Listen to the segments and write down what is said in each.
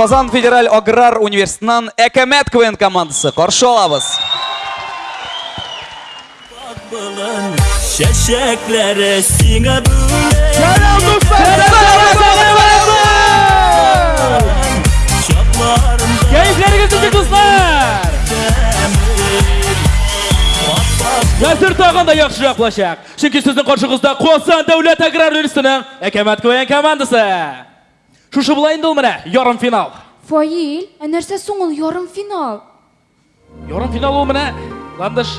Казан федераль аграр университетынан Әкәмәт КВН командасы. Каршы алабыз. Хәзер тагын да яхшырак булачак. Чөнки сезнең каршыгызда Казан дәүләт аграр университетының Әкәмәт Куян командасы. Шушы була инде ул менә, ярым финал. Фаил, ә нәрсә соң ул ярым финал? Ярым финал ул менә, Ландыш,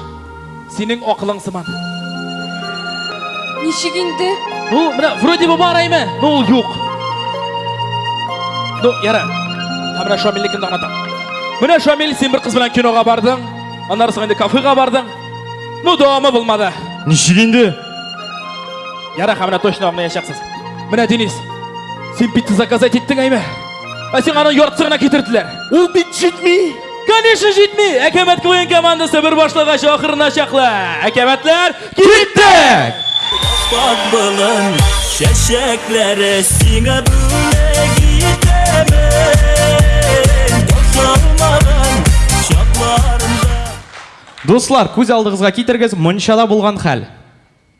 синең акылың сыман. Ничек инде? Ну, менә вроде бы бар әйме, но ул юк. Ну, яра. Һәм менә Шамилне кем дагынатам. Менә Шамил, син бер кыз белән кинога бардың, аннары соң инде кафега бардың. Ну, дәвамы булмады. Ничек инде? Яра, һәм менә точно аңлаячаксыз. Менә Денис, син пицца заказать иттең әйме? Ә сиңа аны яртысы гына китерделәр. Ул бит җитми. Конечно, җитми. Әкәмәт клоен командасы бер башлагач ахырына чаклы. Әкәмәтләр киттек. Пак былын, чәчәкләре сиңа бүләк итәмен. Башалмаган чакларында. Дуслар, күз алдыгызга китерегез, мончада булган хәл.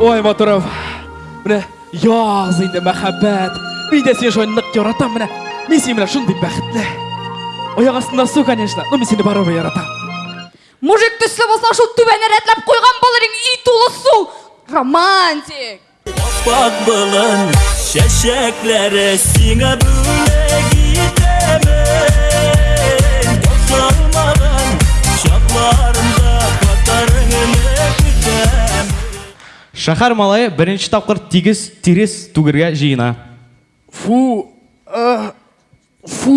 Ой, матуров. Менә яз инде мәхәббәт. Мин дә сине шулай нык яратам менә. Мин сине менә шундый бәхетле. Аяк астында су, конечно. Ну, мин сине барыбер яратам. Мужик төсле булсаң, шул түбәне рәтләп куйган булыр иң ит улы су. Романтик. Ап-ак болын чәчәкләре сиңа бүләк итәмен Ташламаган чакларында катарыңны көтәм Шәһәр малае беренче тапкыр тигез тирес түгергә җыена. Фу! Фу!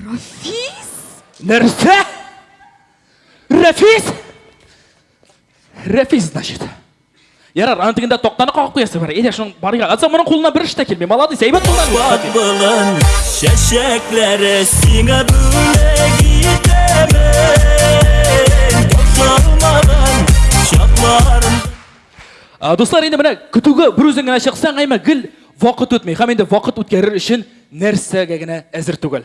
Рафис? Нәрсә? Рәфис? Рәфис, значит. Ярар, аны тегендә токтаны кагып куясы бар. Әйдә, шуның барыйга. Атса моның кулына бер эш тә килми. Молодец, әйбәт булган. Бат булын, чәчәкләре сиңа бүләк итәмен. Тапшырмаган чакларым. Ә, дуслар, инде менә көтүгә бер үзең генә чыксаң, әйме, гел вакыт үтми. Һәм инде вакыт үткәрер өчен нәрсәгә генә әзер түгел.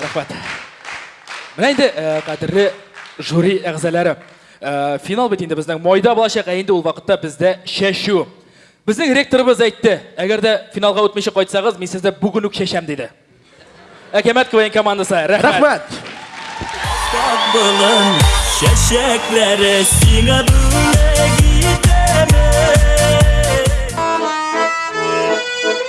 Рәхмәт. Менә инде э, кадерле жюри әгъзалары. Э, финал бит инде безнең майда булачак, ә инде ул вакытта бездә чәчү. Безнең ректорыбыз әйтте, әгәр дә финалга үтмичә кайтсагыз, мин сезне бүген үк чәчәм диде. Әкәмәт КВН командасы, рәхмәт. Рәхмәт. Табылын чәчәкләре сиңа бүләк итәм.